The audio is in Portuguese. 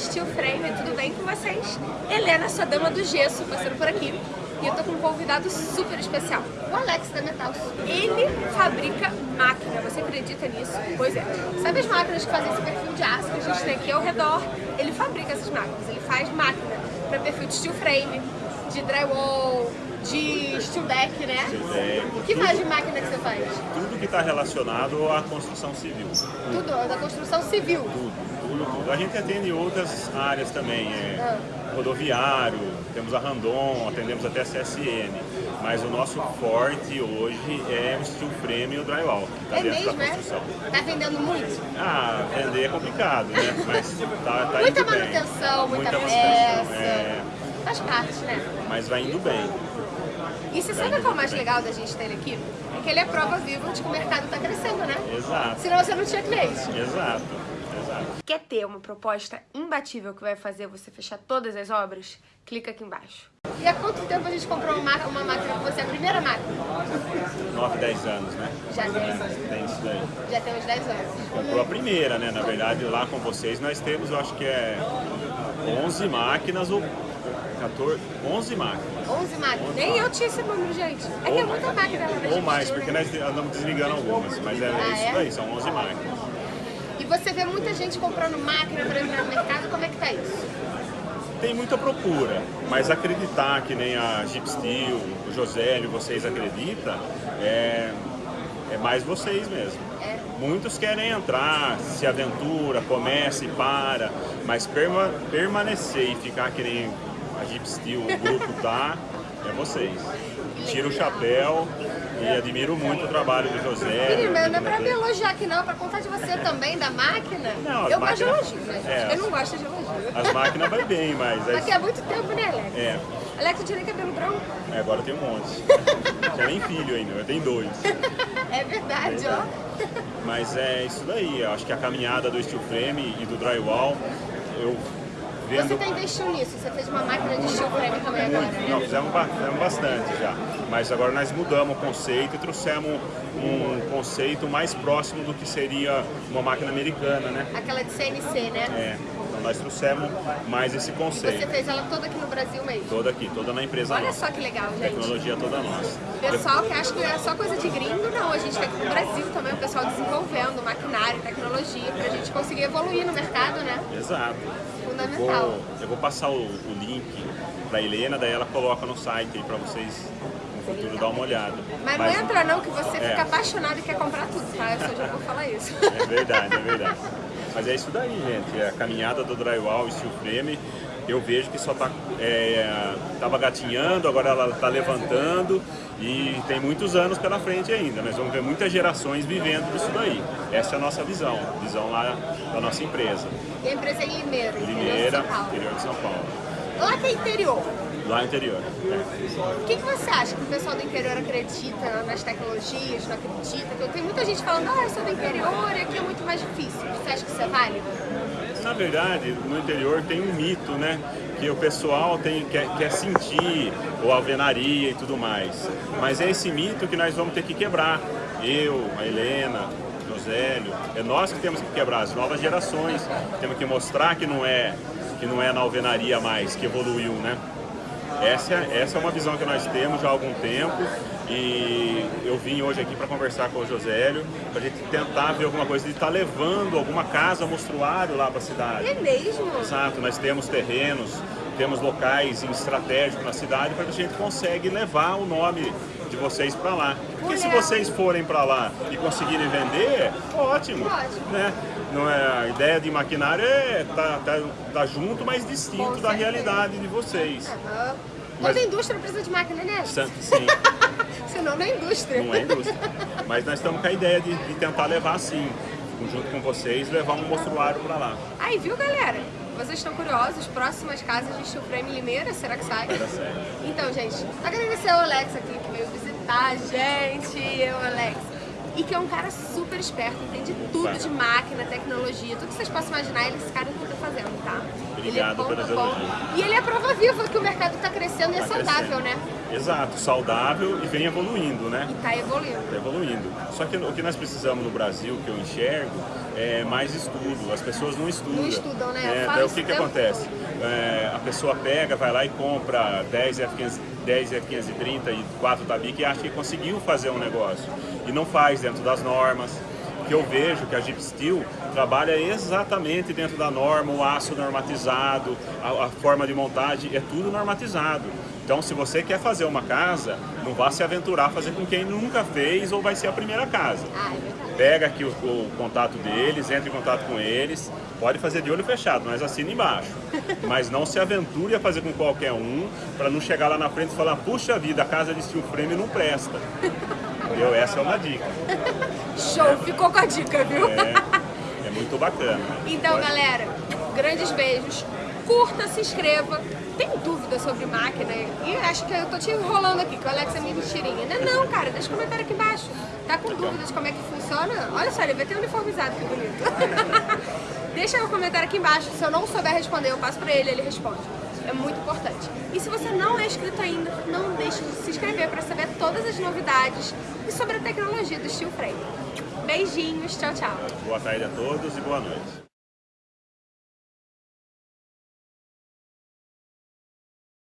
Steel Frame, tudo bem com vocês? Helena, sua dama do gesso, passando por aqui. E eu tô com um convidado super especial, o Alex da Metal. Ele fabrica máquina, você acredita nisso? Pois é. Sabe as máquinas que fazem esse perfil de aço que a gente tem aqui ao redor? Ele fabrica essas máquinas, ele faz máquina para perfil de steel frame, de drywall, de steel deck, né? O que mais de máquina que você faz? Tudo que está relacionado à construção civil. Tudo, da construção civil. Tudo. A gente atende outras áreas também, é rodoviário, temos a Randon, atendemos até a CSN. Mas o nosso forte hoje é o steel frame e o drywall, que está é dentro mesmo, da construção. É? Tá vendendo muito? Ah, vender é complicado, né? Mas tá, tá muita indo manutenção, bem. muita, muita peça. É... Faz parte, né? Mas vai indo bem. E você sabe qual é o mais legal da gente ter ele aqui? É que ele é prova viva de que o mercado está crescendo, né? Exato. Senão você não tinha cliente. Exato. Quer ter uma proposta imbatível que vai fazer você fechar todas as obras? Clica aqui embaixo. E há quanto tempo a gente comprou uma, uma máquina com você? A primeira máquina? 9, 10 anos, né? Já tem. É, tem isso daí. Já tem uns 10 anos. Comprou a primeira, né? Na verdade, lá com vocês nós temos, eu acho que é 11 máquinas ou 14, 11 máquinas. 11 máquinas. Nem eu tinha esse número, gente. É que é muita máquina. Ou mais, porque né? nós andamos desligando algumas, mas é ah, isso é? daí, são 11 máquinas. E você vê muita gente comprando máquina para entrar no mercado, como é que tá isso? Tem muita procura, mas acreditar que nem a Jeep Steel, o Josélio, vocês acreditam, é, é mais vocês mesmo. É. Muitos querem entrar, se aventura, começa e para, mas perma, permanecer e ficar que nem a Jeep Steel, o grupo tá, é vocês. Tiro o chapéu e admiro muito o trabalho do José. Menina, não é pra me elogiar aqui não, é pra contar de você também, da máquina. Não, eu máquinas- gosto de elogio, né? É, eu não gosto de elogio. As máquinas vai bem, mas... é- Aqui há muito tempo, né, Alex? É, Alex, eu tirei cabelo branco. é, agora tem um monte. Tinha nem filho ainda, eu tenho dois. É verdade, ó. Mas é isso daí, eu acho que a caminhada do steel frame e do drywall, eu Você vendo... tá investindo nisso? Você fez uma máquina de steel frame também agora, né? Não, fizemos, fizemos bastante já. Mas agora nós mudamos o conceito e trouxemos um conceito mais próximo do que seria uma máquina americana, né? Aquela de CNC, né? É, nós trouxemos mais esse Você conceito. fez ela toda aqui no Brasil mesmo. Toda aqui, toda na empresa Olha nossa. só que legal, gente. Tecnologia toda nossa. Pessoal que acha que é só coisa de gringo, não. A gente tá aqui no Brasil também, o pessoal desenvolvendo maquinário, tecnologia, pra gente conseguir evoluir no mercado, né? Exato. Fundamental. Vou, eu vou passar o, o link pra Helena, daí ela coloca no site aí pra vocês no futuro dar uma olhada. Mas não entra não, que você É. fica apaixonado e quer comprar tudo, tá? Eu só já vou falar isso. É verdade, é verdade. Mas é isso daí, gente. É a caminhada do drywall e steel frame. Eu vejo que só tá, é, tava gatinhando, agora ela tá levantando e tem muitos anos pela frente ainda. Nós vamos ver muitas gerações vivendo disso daí. Essa é a nossa visão, visão lá da nossa empresa. E a empresa é Limeira, interior de Limeira, São Paulo. interior de São Paulo. Lá que é interior. Lá no interior. é. O que, que você acha que o pessoal do interior acredita nas tecnologias, não acredita? Porque Tem muita gente falando, ah, eu sou do interior e aqui é muito mais difícil. Você acha que isso é válido? Na verdade, no interior tem um mito, né? Que o pessoal tem, quer, quer sentir ou alvenaria e tudo mais. Mas é esse mito que nós vamos ter que quebrar. Eu, a Helena, o Josélio, é nós que temos que quebrar, as novas gerações. Temos que mostrar que não é, que não é na alvenaria mais, que evoluiu, né? Essa, é- essa é uma visão que nós temos já há algum tempo e eu vim hoje aqui para conversar com o Josélio, para a gente tentar ver alguma coisa de estar levando alguma casa mostruário lá para a cidade. É mesmo? Exato, nós temos terrenos, temos locais em estratégico na cidade para que a gente consegue levar o nome de vocês para lá. Porque se vocês forem para lá e conseguirem vender, ótimo. Né? Não é, a ideia de maquinário é tá, tá, tá junto, mas distinto da realidade de vocês. Mas- Toda indústria precisa de máquina, né? Sim, sim, Senão não é indústria. não é indústria. Mas nós estamos com a ideia de, de tentar levar sim, junto com vocês, levar um mostruário para lá. Aí, viu, galera? Vocês estão curiosos? Próximas casas de Steel Frame Limeira, será que sai? Então, gente, agradecer ao Alex aqui que veio visitar a gente, eu, Alex. E que é um cara super esperto, entende tudo de máquina, tecnologia, tudo que vocês possam imaginar, ele, esse cara não tá fazendo, tá? Obrigado ele é ponto. elogios. E ele é prova viva que o mercado tá crescendo e é Tá saudável, crescendo. né? Exato, saudável e vem evoluindo, né? E tá evoluindo. Tá evoluindo. Só que o que nós precisamos no Brasil, que eu enxergo, é mais estudo. As pessoas não estudam. Não estudam, né? É, daí o que, que acontece? É, a pessoa pega, vai lá e compra 10 F500, 10 F530 e 4 Tabique e acha que conseguiu fazer um negócio. E não faz dentro das normas que eu vejo que a Jeep Steel trabalha exatamente dentro da norma, o aço normatizado, a, a, forma de montagem, é tudo normatizado. Então, se você quer fazer uma casa, não vá se aventurar a fazer com quem nunca fez ou vai ser a primeira casa. Ah, é Pega aqui o, o, contato deles, entre em contato com eles, pode fazer de olho fechado, mas assina embaixo. mas não se aventure a fazer com qualquer um, para não chegar lá na frente e falar, puxa vida, a casa de steel frame não presta. Entendeu? Essa é uma dica. Show, ficou com a dica, viu? É, é muito bacana. Então, Pode... galera, grandes beijos. Curta, se inscreva. Tem dúvida sobre máquina? E acho que eu tô te enrolando aqui, que o Alex é meio mentirinha. Não, não, cara, deixa um comentário aqui embaixo. Tá com dúvidas de como é que funciona? Olha só, ele vai ter uniformizado, que bonito. deixa um comentário aqui embaixo. Se eu não souber responder, eu passo pra ele, ele responde é muito importante. E se você não é inscrito ainda, não deixe de se inscrever para saber todas as novidades e sobre a tecnologia do Steel Frame. Beijinhos, tchau, tchau. Boa tarde a todos e boa noite.